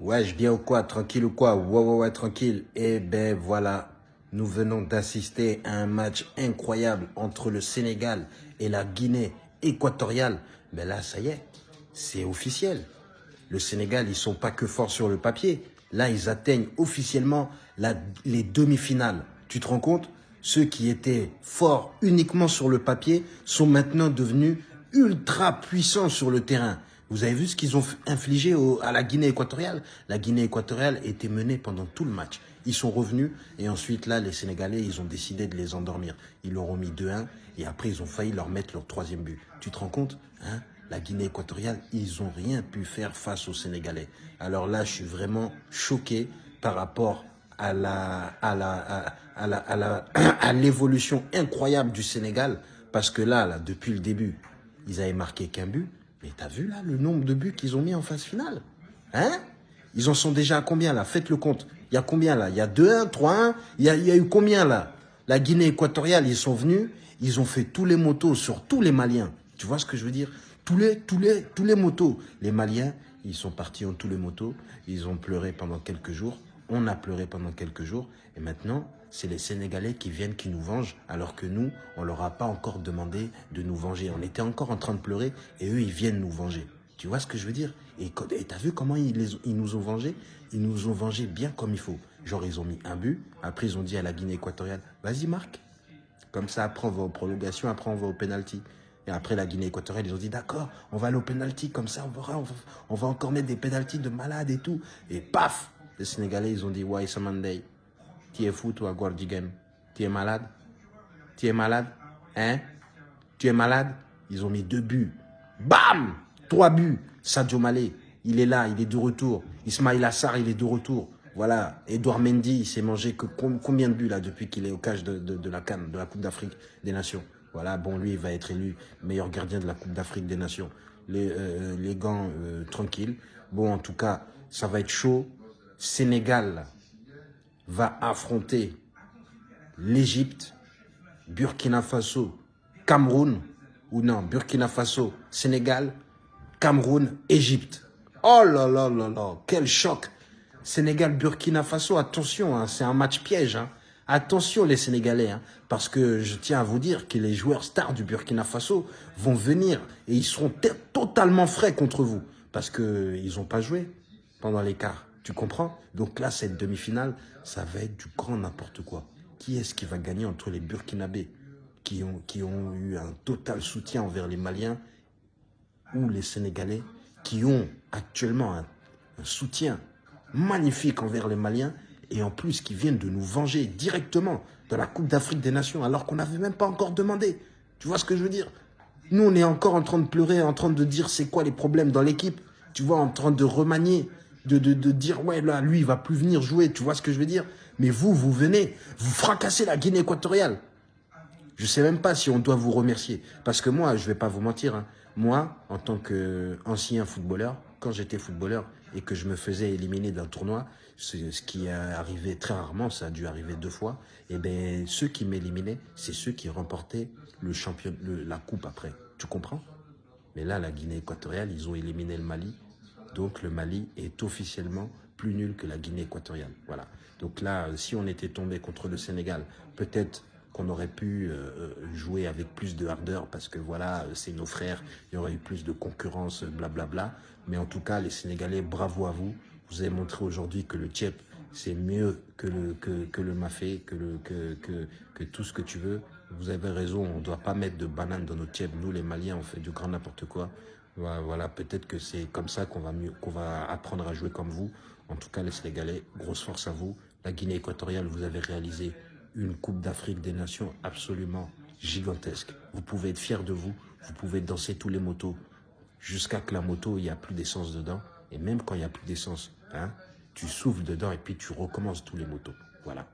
Ouais, je viens ou quoi Tranquille ou quoi? Ouais, ouais, ouais, tranquille. Eh ben voilà, nous venons d'assister à un match incroyable entre le Sénégal et la Guinée équatoriale. Ben là, ça y est, c'est officiel. Le Sénégal, ils sont pas que forts sur le papier. Là, ils atteignent officiellement les demi-finales. Tu te rends compte? Ceux qui étaient forts uniquement sur le papier sont maintenant devenus ultra puissants sur le terrain. Vous avez vu ce qu'ils ont infligé au, à la Guinée équatoriale? La Guinée équatoriale était menée pendant tout le match. Ils sont revenus et ensuite là, les Sénégalais, ils ont décidé de les endormir. Ils leur ont mis 2-1 et après, ils ont failli leur mettre leur troisième but. Tu te rends compte hein? La Guinée équatoriale, ils n'ont rien pu faire face aux Sénégalais. Alors là, je suis vraiment choqué par rapport à à la à, la à la à l'évolution incroyable du Sénégal parce que là là depuis le début ils avaient marqué qu'un but mais t'as vu là le nombre de buts qu'ils ont mis en phase finale? Hein? Ils en sont déjà à combien là? Faites le compte. Il y a combien là? Il y a 2-1, 3-1 il y, a, il y a eu combien là? La Guinée équatoriale, ils sont venus, ils ont fait tous les motos sur tous les Maliens. Tu vois ce que je veux dire? Tous les, tous, les, tous les motos. Les Maliens, ils sont partis en tous les motos. Ils ont pleuré pendant quelques jours. On a pleuré pendant quelques jours. Et maintenant, c'est les Sénégalais qui viennent, qui nous vengent, alors que nous, on leur a pas encore demandé de nous venger. On était encore en train de pleurer et eux, ils viennent nous venger. Tu vois ce que je veux dire? Et tu as vu comment ils, nous ont vengés? Ils nous ont vengés bien comme il faut. Genre, ils ont mis un but. Après, ils ont dit à la Guinée équatoriale, vas-y, Marc. Comme ça, après, on va aux prolongations, après, on va au penalty. Et après, la Guinée équatoriale, ils ont dit, d'accord, on va aller au penalty, comme ça, on va, encore mettre des penalties de malades et tout. Et paf Les Sénégalais, ils ont dit, ouais, Monday. Tu es fou, toi, Game Tu es malade? Tu es malade? Hein? Tu es malade? Ils ont mis deux buts. Bam Trois buts. Sadio Malé, il est là, il est de retour. Ismail Assar, il est de retour. Voilà, Edouard Mendy, il s'est mangé que combien de buts là depuis qu'il est au cage de, la Cannes, de la Coupe d'Afrique des Nations? Voilà, bon, lui, il va être élu meilleur gardien de la Coupe d'Afrique des Nations. Les, euh, les gants euh, tranquilles. Bon, en tout cas, ça va être chaud. Sénégal va affronter l'Égypte, Burkina Faso, Cameroun, ou non, Burkina Faso, Sénégal, Cameroun, Égypte. Oh là là là là, quel choc Sénégal, Burkina Faso, attention, hein, c'est un match piège. Hein. Attention les Sénégalais, hein, parce que je tiens à vous dire que les joueurs stars du Burkina Faso vont venir et ils seront totalement frais contre vous, parce qu'ils n'ont pas joué pendant l'écart. Tu comprends? Donc là, cette demi-finale, ça va être du grand n'importe quoi. Qui est-ce qui va gagner entre les Burkinabés qui ont, qui ont eu un total soutien envers les Maliens ou les Sénégalais qui ont actuellement un, soutien magnifique envers les Maliens et en plus qui viennent de nous venger directement de la Coupe d'Afrique des Nations alors qu'on n'avait même pas encore demandé. Tu vois ce que je veux dire? Nous, on est encore en train de pleurer, en train de dire c'est quoi les problèmes dans l'équipe. Tu vois, en train de remanier de, de, de, dire, ouais, là, lui, il va plus venir jouer, tu vois ce que je veux dire? Mais vous, vous venez, vous fracassez la Guinée équatoriale. Je sais même pas si on doit vous remercier. Parce que moi, je vais pas vous mentir, hein, moi, en tant qu'ancien footballeur, quand j'étais footballeur et que je me faisais éliminer d'un tournoi, ce qui est arrivé très rarement, ça a dû arriver deux fois, et eh ben ceux qui m'éliminaient, c'est ceux qui remportaient le champion, le, la coupe après. Tu comprends? Mais là, la Guinée équatoriale, ils ont éliminé le Mali, donc le Mali est officiellement plus nul que la Guinée équatoriale. Voilà. Donc là, si on était tombé contre le Sénégal, peut-être qu'on aurait pu euh, jouer avec plus de hardeur parce que voilà, c'est nos frères, il y aurait eu plus de concurrence, blablabla. Bla bla. Mais en tout cas, les Sénégalais, bravo à vous. Vous avez montré aujourd'hui que le Tchèp, c'est mieux que le, que, que le Mafé, que, le, que, que tout ce que tu veux. Vous avez raison, on ne doit pas mettre de bananes dans nos Tchèp. Nous, les Maliens, on fait du grand n'importe quoi. Voilà, peut-être que c'est comme ça qu'on va mieux, qu'on va apprendre à jouer comme vous. En tout cas, les Sénégalais, grosse force à vous. La Guinée équatoriale, vous avez réalisé une Coupe d'Afrique des Nations absolument gigantesque. Vous pouvez être fiers de vous. Vous pouvez danser tous les motos jusqu'à que la moto, il n'y a plus d'essence dedans. Et même quand il n'y a plus d'essence, hein, tu souffles dedans et puis tu recommences tous les motos. Voilà.